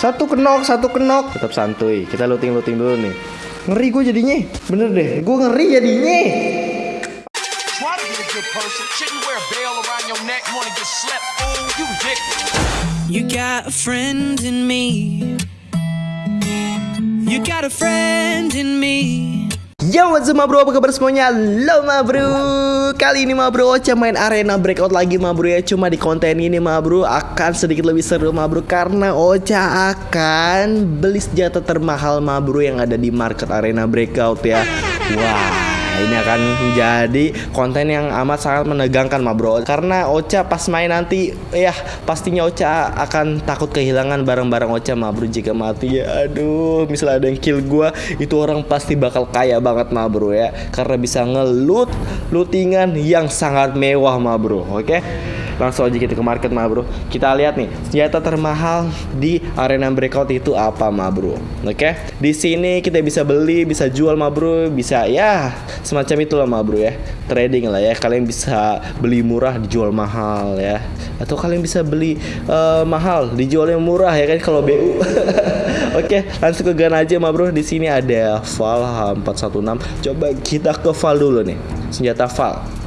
Satu kenok, satu kenok. Tetap santuy. Kita looting-looting dulu nih. Ngeri gue jadinya. Bener deh. Gue ngeri jadinya. You got a friend in me. You got a friend in me. Yo what's up bro? Apa kabar semuanya? Halo ma bro. Kali ini ma bro Ocha main arena breakout lagi ma bro ya. Cuma di konten ini ma bro Akan sedikit lebih seru ma bro Karena Ocha akan beli senjata termahal ma bro Yang ada di market arena breakout ya. Wah ini akan menjadi konten yang amat sangat menegangkan ma bro. Karena Ocha pas main nanti Ya pastinya Ocha akan takut kehilangan barang-barang Ocha ma bro. Jika mati ya aduh Misalnya ada yang kill gua Itu orang pasti bakal kaya banget ma bro ya. Karena bisa ngelut Lootingan yang sangat mewah ma bro Oke Langsung aja kita ke market ma bro Kita lihat nih senjata termahal di arena breakout itu apa ma bro Oke Di sini kita bisa beli Bisa jual ma bro Bisa ya semacam itulah ma bro ya Trading lah ya Kalian bisa beli murah dijual mahal ya Atau kalian bisa beli eh, mahal dijual yang murah ya kan kalau BU Oke, langsung ke gun aja ma bro. Di sini ada Val 416. Coba kita ke Val dulu nih. Senjata Val.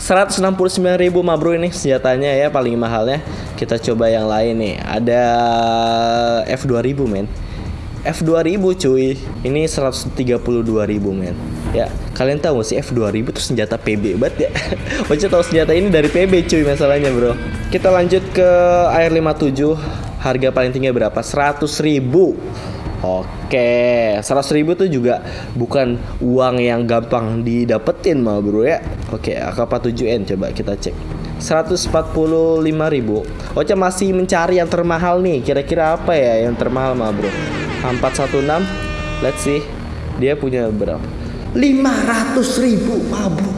169.000 ma bro ini senjatanya ya paling mahalnya. Kita coba yang lain nih. Ada F2000 men. F2000 cuy. Ini 132.000 men. Ya, kalian tahu gak sih F2000 itu senjata PB banget ya. Oce tahu senjata ini dari PB cuy masalahnya, Bro. Kita lanjut ke Air 57. Harga paling tinggi berapa? 100.000. Oke, 100 ribu tuh juga bukan uang yang gampang didapetin mah bro ya. Oke, AK47N coba kita cek. 145 ribu. Ocha masih mencari yang termahal nih. Kira-kira apa ya yang termahal mah bro? 416. Let's see. Dia punya berapa? 500 ribu mah bro.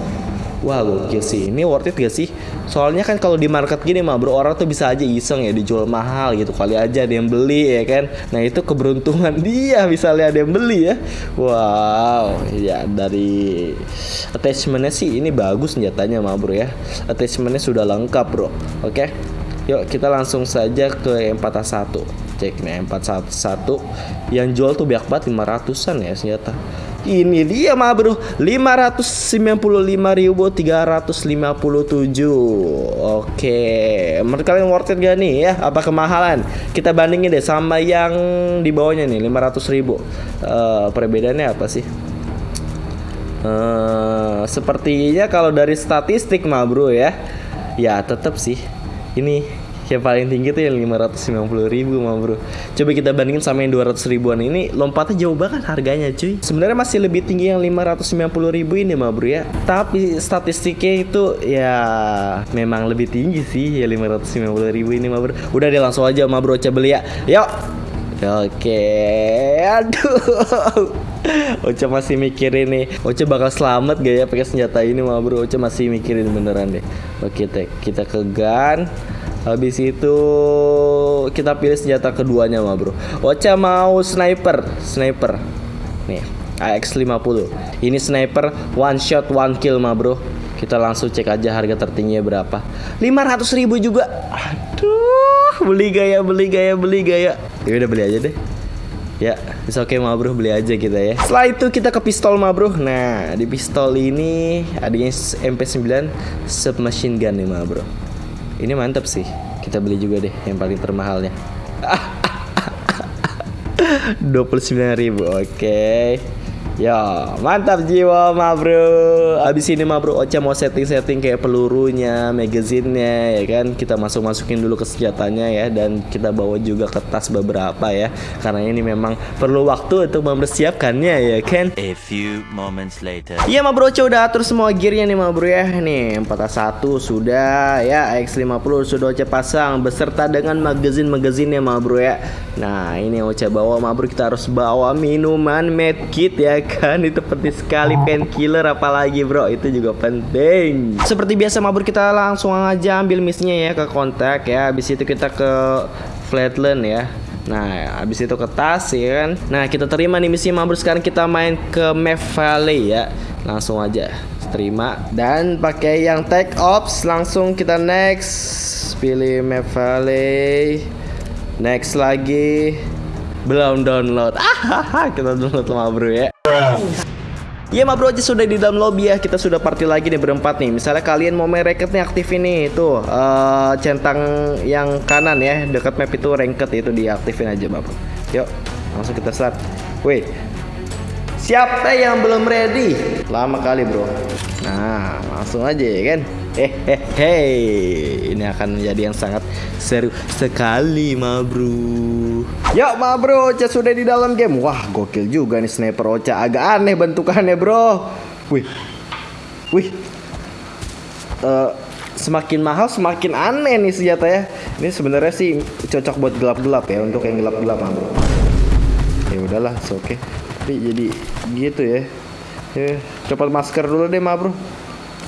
Wah gokil sih Ini worth it gak sih? Soalnya kan kalau di market gini mah bro Orang tuh bisa aja iseng ya Dijual mahal gitu Kali aja ada yang beli ya kan? Nah itu keberuntungan dia Bisa lihat ada yang beli ya. Wow Ya dari Attachmentnya sih Ini bagus senjatanya mah bro ya. Attachmentnya sudah lengkap bro. Oke Yuk kita langsung saja ke M41 Cek nih M41 Yang jual tuh banyak banget 500an ya senjata ini dia mah bro 595.357 Oke. Menurut kalian worth it gak nih ya? Apa kemahalan? Kita bandingin deh sama yang di bawahnya nih 500 ribu. Uh, Perbedaannya apa sih? Uh, Sepertinya kalau dari statistik mah bro ya Ya tetap sih. Ini yang paling tinggi tuh yang 590 ribu mah bro. Coba kita bandingin sama yang 200 ribuan ini Lompatnya jauh banget harganya cuy. Sebenarnya masih lebih tinggi yang 590 ribu ini mah bro ya. Tapi statistiknya itu ya Memang lebih tinggi sih ya 590 ribu ini mah bro. Udah deh langsung aja mah bro coba beli ya Yuk. Oke Aduh. Ocha masih mikirin nih. Ocha bakal selamat gak ya pakai senjata ini mah bro? Ocha masih mikirin beneran deh. Oke kita, kita ke gun Habis itu kita pilih senjata keduanya mah bro. Ocha mau sniper. Sniper. Nih AX50 Ini sniper one shot one kill mah bro. Kita langsung cek aja harga tertingginya berapa. 500 ribu juga. Aduh Beli gaya beli gaya beli gaya. Ya udah beli aja deh. Ya, bisa oke okay, ma bro, beli aja kita ya. Setelah itu kita ke pistol ma bro. Nah, di pistol ini adanya MP9 submachine gun nih ma bro. Ini mantap sih. Kita beli juga deh yang paling termahalnya. 29.000. Oke. Okay. Ya, mantap jiwa ma bro. Abis ini ma bro Ocha mau setting-setting kayak pelurunya, magazinnya ya kan. Kita masuk-masukin dulu ke senjatanya ya dan kita bawa juga ke tas beberapa ya. Karena ini memang perlu waktu untuk mempersiapkannya ya kan. A few moments later. Iya ma bro Ocha udah atur semua gearnya nih ma bro ya. Nih 41 sudah ya, X50 sudah Ocha pasang beserta dengan magazin-magazinnya ma bro ya. Nah, ini yang Ocha bawa ma bro kita harus bawa minuman medkit ya kan? Itu penting sekali painkiller apalagi bro. Itu juga penting. Seperti biasa mabur kita langsung aja ambil misinya ya ke kontak ya. Habis itu kita ke flatland ya. Nah, habis itu ke tas ya kan. Nah, kita terima nih misi mabur. Sekarang kita main ke Map Valley ya. Langsung aja terima. Dan pakai yang take ops langsung kita next. Pilih Map Valley. Next lagi belum download. Ah, kita download sama bro ya. Iya ma bro aja sudah di dalam lobby ya. Kita sudah party lagi nih berempat nih. Misalnya kalian mau main ranked nih aktif ini Tuh eh, Centang yang kanan ya. Dekat map itu ranked itu diaktifin aja bro Yuk langsung kita start. Wait Siapa yang belum ready? Lama kali bro. Nah langsung aja ya kan? Hehehe Ini akan menjadi yang sangat seru sekali ma bro. Yuk ma bro Ocha sudah di dalam game. Wah gokil juga nih sniper Ocha. Agak aneh bentukannya bro. Wih. Wih. Eh, Semakin mahal semakin aneh nih senjata ya. Ini sebenarnya sih cocok buat gelap-gelap ya Untuk yang gelap-gelap ma bro. Ya udahlah oke okay. Tapi jadi gitu ya. Ya copot masker dulu deh ma bro.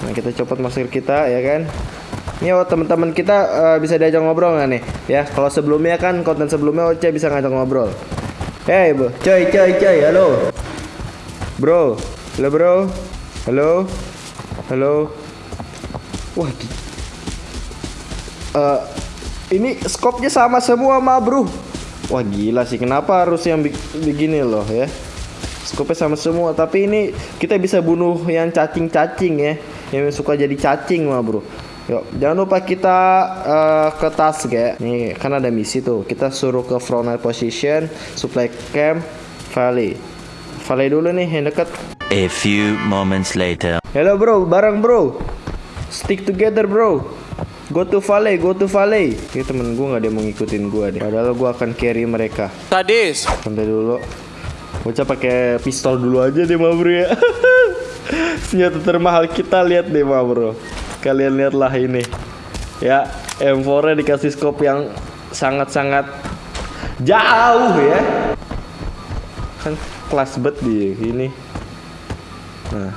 Nah kita copot masker kita ya kan? Ini oh teman-teman kita eh, bisa diajak ngobrol nggak nih? Ya kalau sebelumnya kan konten sebelumnya Oce bisa ngajak ngobrol. Hey bro, coy coy coy, halo. Bro, halo bro. Halo. Halo. Wah Eh, Ini skopnya sama semua ma bro. Wah gila sih. Kenapa harus yang begini loh ya Skopnya sama semua Tapi ini kita bisa bunuh yang cacing-cacing ya. Yang suka jadi cacing mah bro. Yuk jangan lupa kita eh, ke task ya. Nih kan ada misi tuh. Kita suruh ke front line position Supply camp Valley. Valley dulu nih yang dekat A few moments later. Hello bro. Bareng bro. Stick together bro. Go to Valley, go to Valley. Ini temen gue gak ada yang mau ngikutin gue deh. Padahal gue akan carry mereka. Sadis. Santai dulu. Bocah pakai pistol dulu aja deh, ma bro ya. Senjata termahal kita lihat deh, ma bro. Kalian lihatlah ini. Ya, M4-nya dikasih scope yang sangat-sangat jauh ya. Kan kelas bet dia ini. Nah,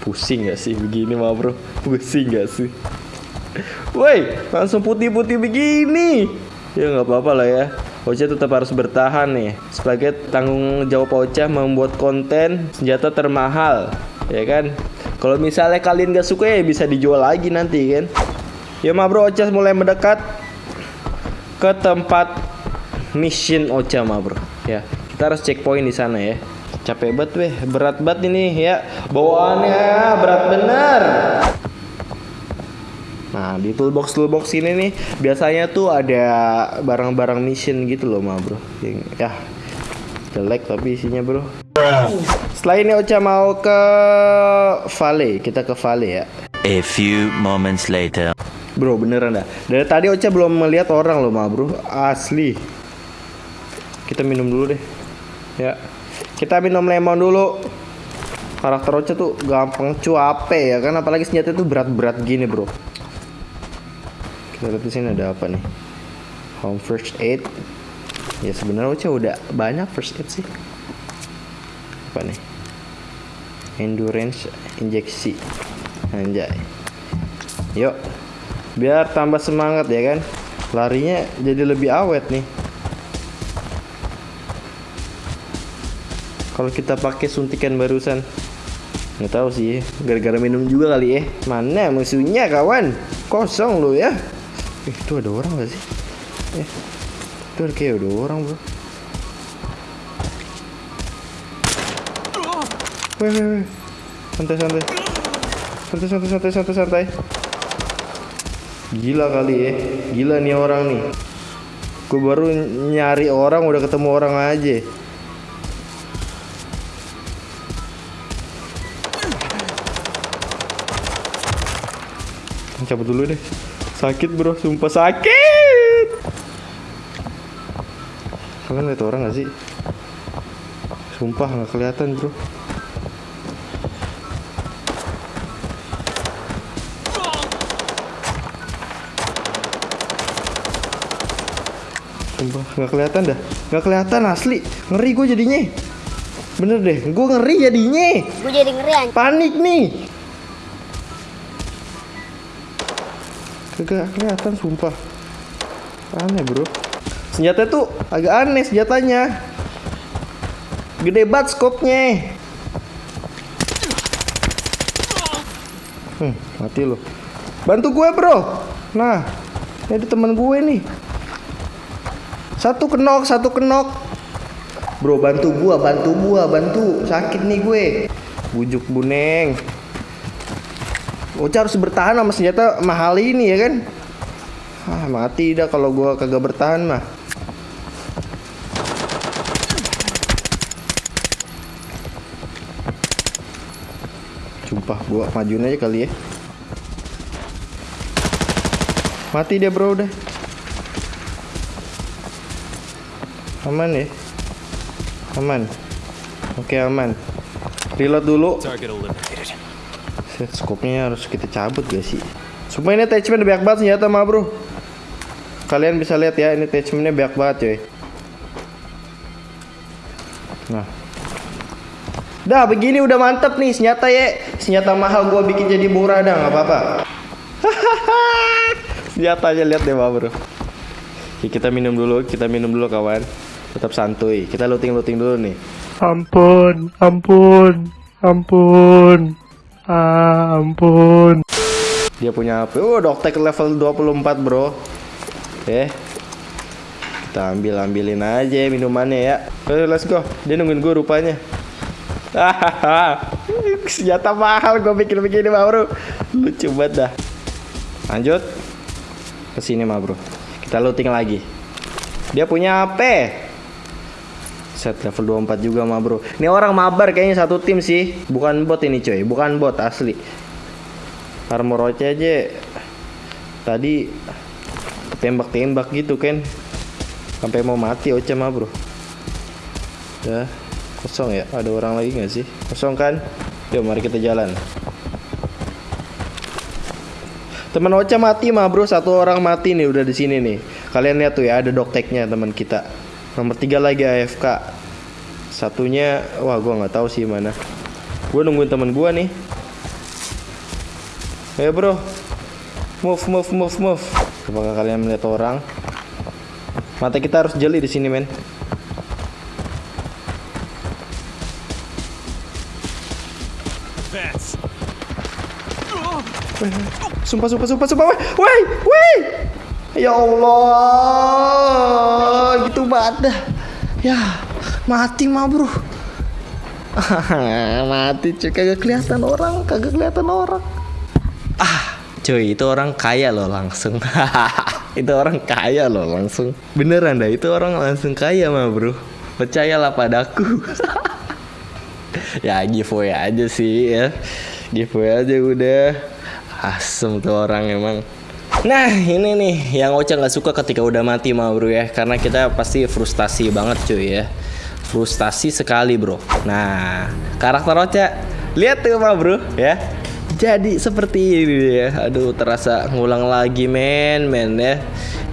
pusing gak sih begini, ma bro? Pusing gak sih? Woi, langsung putih-putih begini. Ya nggak apa-apa lah ya. Ocha tetap harus bertahan nih. Sebagai tanggung jawab Ocha membuat konten senjata termahal, ya kan? Kalau misalnya kalian gak suka ya bisa dijual lagi nanti kan. Ya ma bro, Ocha mulai mendekat ke tempat mission Ocha ma bro. Ya, kita harus checkpoint di sana ya. Capek banget weh, berat banget ini ya. Bawaannya berat bener. Nah di toolbox toolbox ini nih biasanya tuh ada barang-barang mission gitu loh ma bro. Yang ya jelek tapi isinya bro. Setelah ini Ocha mau ke Vale, kita ke Vale ya. A few moments later. Bro beneran dah. Dari tadi Ocha belum melihat orang loh ma bro. Asli. Kita minum dulu deh. Ya. Kita minum lemon dulu. Karakter Ocha tuh gampang cuape ya kan apalagi senjata tuh berat-berat gini bro. Kita lihat di sini ada apa nih? Home first aid. Ya sebenarnya udah banyak first aid sih. Apa nih? Endurance injeksi. Anjay. Yuk. Biar tambah semangat ya kan. Larinya jadi lebih awet nih. Kalau kita pakai suntikan barusan nggak tahu sih gara-gara minum juga kali ya mana musuhnya kawan kosong lo ya eh, itu ada orang gak sih? Eh, itu ada kayak ada orang bro. Weh, weh, weh. santai santai. Santai santai santai santai santai. Gila kali ya. Gila nih orang nih. Gue baru nyari orang udah ketemu orang aja. Cabut dulu deh sakit bro sumpah sakit! Kalian lihat orang gak sih? Sumpah nggak kelihatan bro. Sumpah nggak kelihatan dah. Nggak kelihatan asli. Ngeri gue jadinya. Bener deh gue ngeri jadinya. Gue jadi ngeri panik nih kagak kelihatan sumpah aneh bro senjata tuh agak aneh senjatanya gede banget skopnya hmm, mati lo bantu gue bro nah ini teman gue nih Satu kenok, satu kenok. Bro, bantu gua, bantu gua, bantu. Sakit nih gue. Bujuk buneng. Ocha harus bertahan sama senjata mahal ini ya kan? Ah, mati dah kalau gua kagak bertahan mah. Sumpah gua majuin aja kali ya. Mati dia bro udah. Aman ya? Aman. Oke aman. Reload dulu. Set scope-nya harus kita cabut gak sih? Sumpah ini attachment banyak banget senjata mah bro. Kalian bisa lihat ya ini attachmentnya banyak banget coy. Nah. Dah begini udah mantep nih senjata ya. Senjata mahal gua bikin jadi murah dah nggak apa-apa. Senjatanya lihat deh mah bro. Oke, kita minum dulu, kita minum dulu kawan. Tetap santuy. Kita looting-looting dulu nih. Ampun, ampun, ampun, ah, ampun. Dia punya apa? Oh, Doktek level 24, Bro. Oke. Kita ambil ambilin aja minumannya ya. Ayo, let's go. Dia nungguin gue rupanya. Senjata mahal gue bikin begini, mah, Bro. Lucu banget dah. Lanjut. Ke sini, mah, Bro. Kita looting lagi. Dia punya apa? Set level 24 juga mah bro. Ini orang mabar kayaknya satu tim sih. Bukan bot ini coy. Bukan bot asli. Armor Oce aja Tadi Tembak-tembak gitu kan Sampai mau mati Oce mah bro. Udah Kosong ya? Ada orang lagi gak sih? Kosong kan? Yuk mari kita jalan. Teman Ocha mati mah bro, satu orang mati nih udah di sini nih. Kalian lihat tuh ya ada dokteknya teman kita. Nomor tiga lagi AFK. Satunya, wah gua nggak tahu sih mana. Gue nungguin teman gua nih. Ayo bro, move move move move. Apakah kalian melihat orang? Mata kita harus jeli di sini men. Sumpah, sumpah, sumpah, sumpah. Woi, woi, woi. Ya Allah, gitu banget dah. Ya, mati mah bro. mati cuy, kagak kelihatan orang, kagak kelihatan orang. Ah, cuy, itu orang kaya loh langsung. itu orang kaya loh langsung. Beneran dah, itu orang langsung kaya mah bro. Percayalah padaku. ya giveaway aja sih ya. Giveaway aja udah. Asem tuh orang emang. Nah ini nih yang Ocha nggak suka ketika udah mati mah bro ya. Karena kita pasti frustasi banget cuy ya. Frustasi sekali bro. Nah karakter Ocha Lihat tuh mah bro ya. Jadi seperti ini ya. Aduh terasa ngulang lagi men men ya.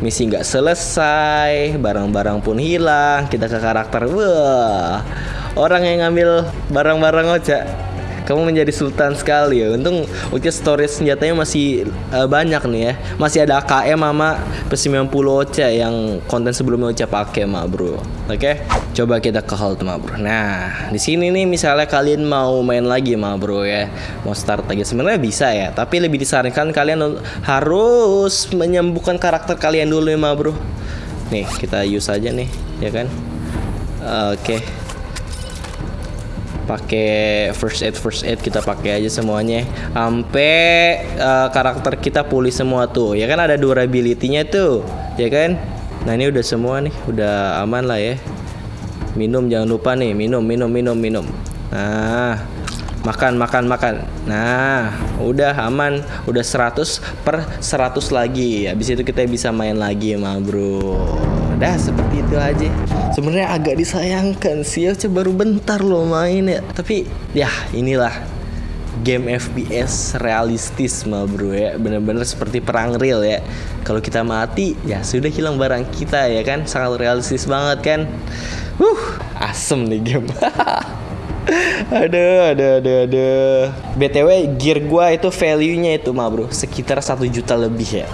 Misi nggak selesai Barang-barang pun hilang Kita ke karakter. Wah Orang yang ngambil barang-barang Ocha kamu menjadi sultan sekali ya. Untung oke storage senjatanya masih uh, banyak nih ya. Masih ada AKM sama P90 Ocha yang konten sebelumnya Ocha pakai mah, Bro. Oke. Coba kita ke hold mah, Bro. Nah, di sini nih misalnya kalian mau main lagi mah, Bro ya. Mau start lagi sebenarnya bisa ya, tapi lebih disarankan kalian harus menyembuhkan karakter kalian dulu ya, mah, Bro. Nih, kita use aja nih, ya kan? Oke. Okay pakai first aid first aid kita pakai aja semuanya. Sampai uh, karakter kita pulih semua tuh. Ya kan ada durability-nya tuh ya kan? Nah ini udah semua nih udah aman lah ya. Minum jangan lupa nih minum minum minum minum. Nah makan makan makan. Nah udah aman udah 100 per 100 lagi. Habis itu kita bisa main lagi mah bro dah seperti itu aja. Sebenarnya agak disayangkan sih ya baru bentar loh main ya. Tapi ya inilah game FPS realistis mah bro ya. Bener-bener seperti perang real ya. Kalau kita mati ya sudah hilang barang kita ya kan? Sangat realistis banget kan? Uh asem nih game. Aduh, aduh, aduh, aduh. BTW gear gua itu value-nya itu mah bro sekitar satu juta lebih ya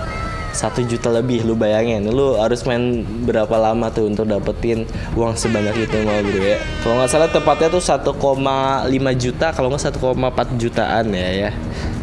satu juta lebih lu bayangin. Lu harus main berapa lama tuh untuk dapetin uang sebanyak itu mah bro ya? Kalau nggak salah tepatnya tuh 1,5 juta kalau nggak 1,4 jutaan ya ya.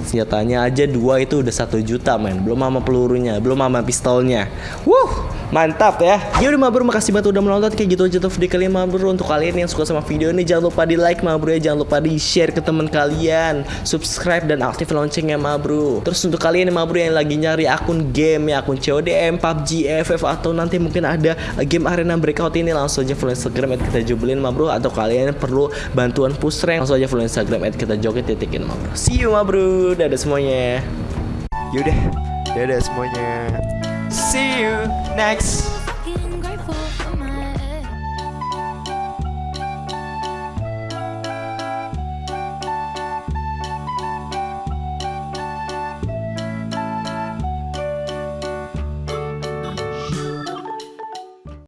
Senjatanya aja dua itu udah satu juta men. Belum sama pelurunya belum sama pistolnya. Wuh mantap ya. Ya udah ma bro makasih banget udah menonton. Kayak gitu aja tuh video kali ma bro untuk kalian yang suka sama video ini jangan lupa di like ma bro ya. Jangan lupa di share ke teman kalian. Subscribe dan aktif loncengnya ma bro terus untuk kalian ma bro yang lagi nyari akun game ya akun CODM PUBG FF atau nanti mungkin ada game arena breakout ini langsung aja follow Instagram at kita jubelin ma bro atau kalian perlu bantuan push rank langsung aja follow Instagram at kita joget titikin ma bro see you ma bro dadah semuanya. Yaudah, dadah semuanya. See you next